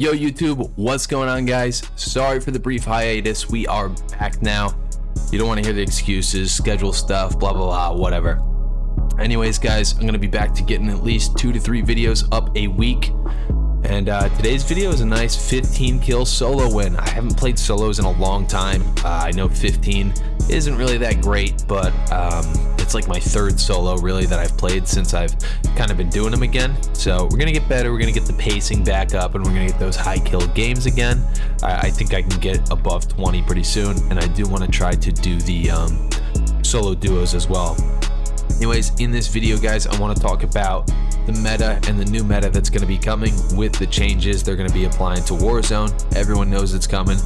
Yo YouTube, what's going on guys? Sorry for the brief hiatus, we are back now. You don't want to hear the excuses, schedule stuff, blah blah blah, whatever. Anyways guys, I'm going to be back to getting at least two to three videos up a week. And uh, today's video is a nice 15 kill solo win. I haven't played solos in a long time. Uh, I know 15 isn't really that great, but um, it's like my third solo really that I've played since I've kind of been doing them again. So we're gonna get better. We're gonna get the pacing back up, and we're gonna get those high kill games again. I, I think I can get above 20 pretty soon, and I do want to try to do the um, solo duos as well. Anyways, in this video, guys, I want to talk about the meta and the new meta that's going to be coming with the changes they're going to be applying to Warzone. Everyone knows it's coming.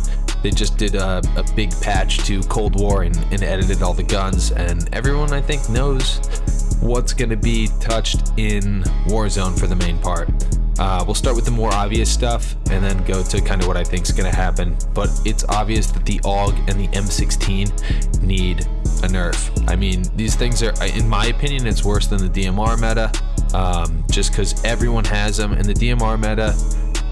They just did a, a big patch to Cold War and, and edited all the guns, and everyone, I think, knows what's going to be touched in Warzone for the main part. Uh, we'll start with the more obvious stuff and then go to kind of what I think is going to happen. But it's obvious that the AUG and the M16 need a nerf. I mean, these things are, in my opinion, it's worse than the DMR meta um, just because everyone has them. And the DMR meta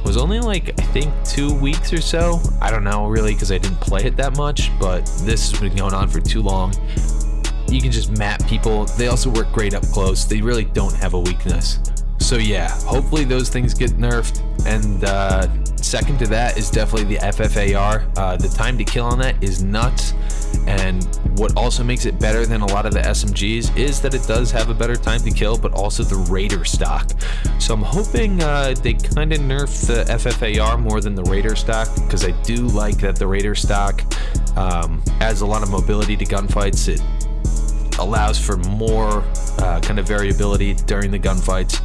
was only like, I think, two weeks or so. I don't know really because I didn't play it that much, but this has been going on for too long you can just map people. They also work great up close. They really don't have a weakness. So yeah, hopefully those things get nerfed. And uh, second to that is definitely the FFAR. Uh, the time to kill on that is nuts. And what also makes it better than a lot of the SMGs is that it does have a better time to kill, but also the Raider stock. So I'm hoping uh, they kind of nerf the FFAR more than the Raider stock, because I do like that the Raider stock um, adds a lot of mobility to gunfights. It allows for more uh, kind of variability during the gunfights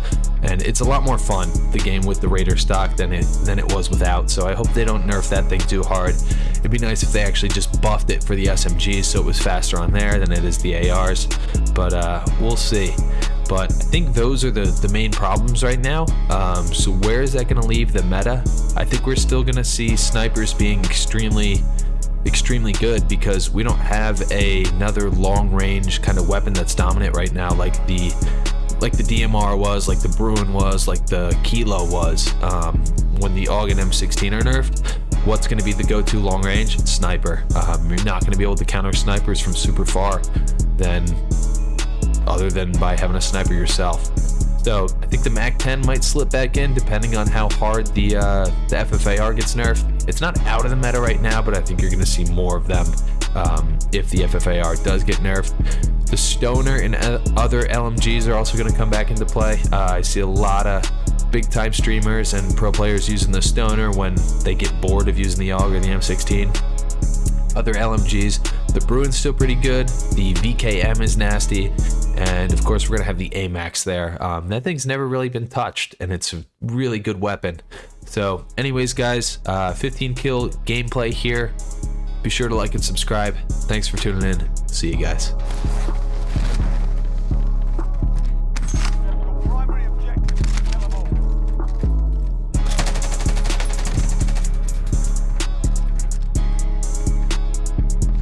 and it's a lot more fun the game with the Raider stock than it than it was without so I hope they don't nerf that thing too hard it'd be nice if they actually just buffed it for the SMGs so it was faster on there than it is the ARs but uh, we'll see but I think those are the, the main problems right now. Um, so where is that going to leave the meta? I think we're still going to see snipers being extremely extremely good because we don't have a, another long range kind of weapon that's dominant right now like the like the DMR was, like the Bruin was, like the Kilo was um, when the AUG and M16 are nerfed. What's going to be the go-to long range? Sniper. Um, you're not going to be able to counter snipers from super far then other than by having a sniper yourself. So I think the MAC-10 might slip back in depending on how hard the, uh, the FFAR gets nerfed. It's not out of the meta right now, but I think you're going to see more of them um, if the FFAR does get nerfed. The Stoner and other LMGs are also going to come back into play. Uh, I see a lot of big time streamers and pro players using the Stoner when they get bored of using the AUG or the M16. Other LMGs, the Bruin's still pretty good. The VKM is nasty. And of course, we're going to have the AMAX there. Um, that thing's never really been touched, and it's a really good weapon. So anyways, guys, uh, 15 kill gameplay here. Be sure to like and subscribe. Thanks for tuning in. See you guys.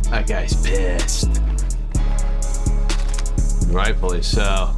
That guy's pissed. Rightfully so.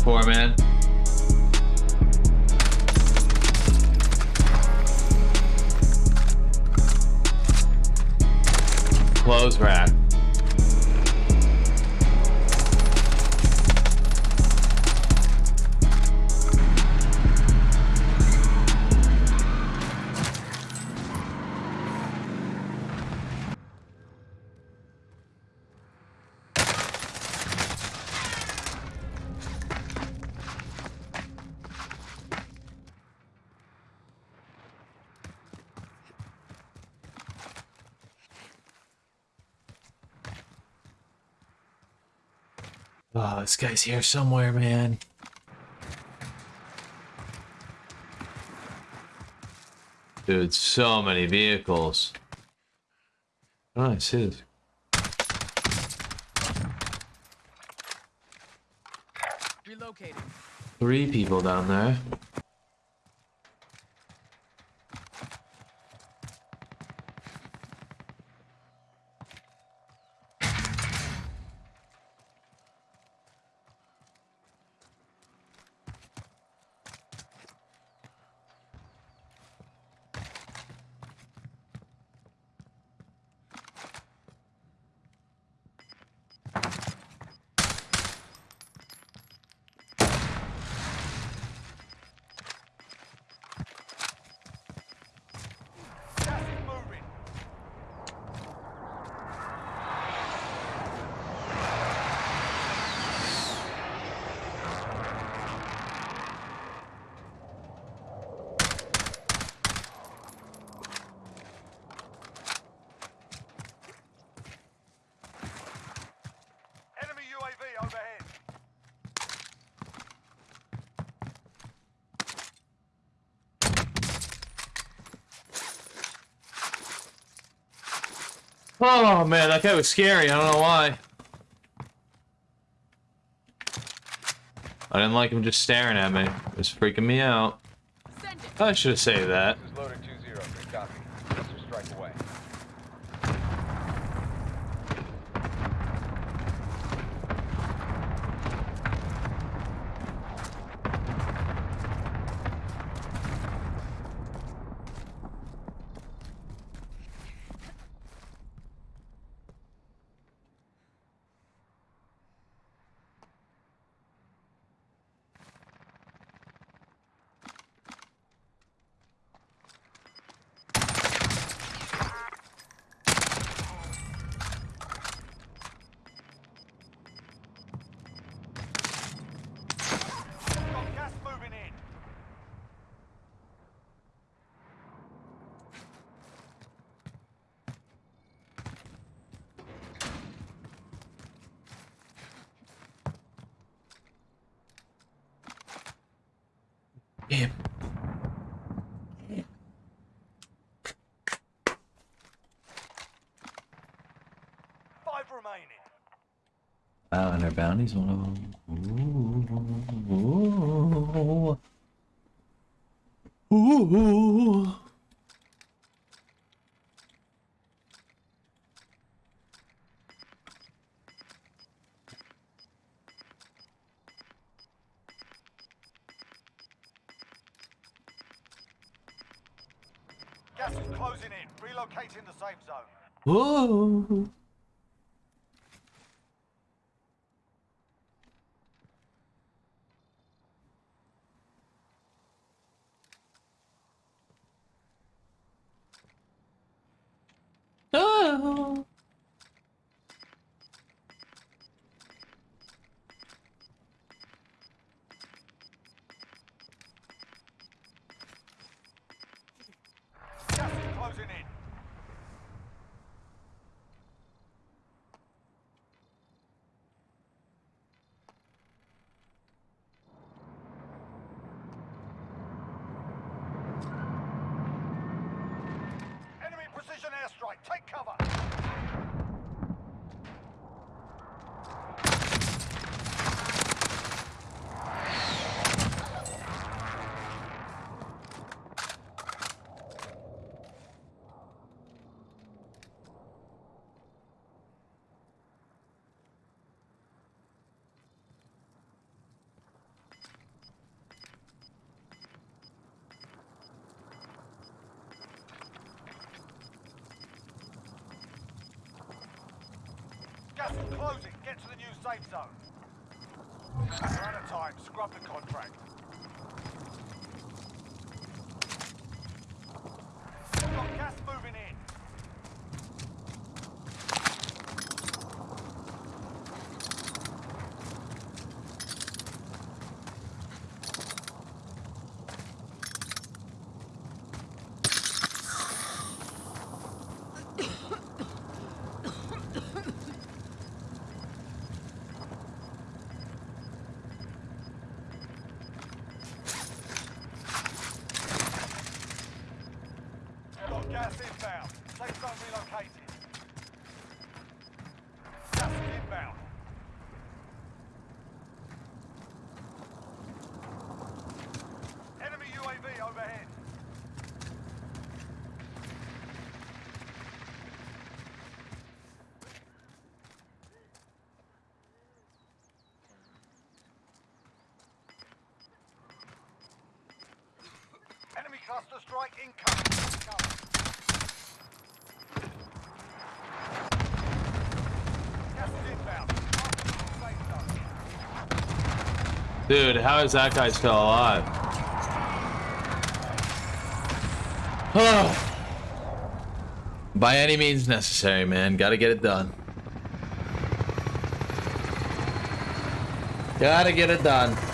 Before, man. Close rack. Oh, this guy's here somewhere, man. Dude, so many vehicles. Oh, I see this. Relocating. Three people down there. Oh man, that guy was scary. I don't know why. I didn't like him just staring at me. It was freaking me out. I should have saved that. This is loader 2-0. Good copy. Cluster strike away. Got gas moving in. Damn. Five remaining. Our bounty's one of them. Ooh. Ooh. Gas is closing in. Relocating the safe zone. Ooh. Oh. Gas is closing in. Enemy precision airstrike. Take cover. Gas is closing. Get to the new safe zone. We're out of time. Scrub the contract. We've got gas moving in. Got gas inbound. Safe zone relocated. Gas is inbound. Enemy UAV overhead. Enemy cluster strike incoming. Dude, how is that guy still alive? By any means necessary, man. Gotta get it done. Gotta get it done.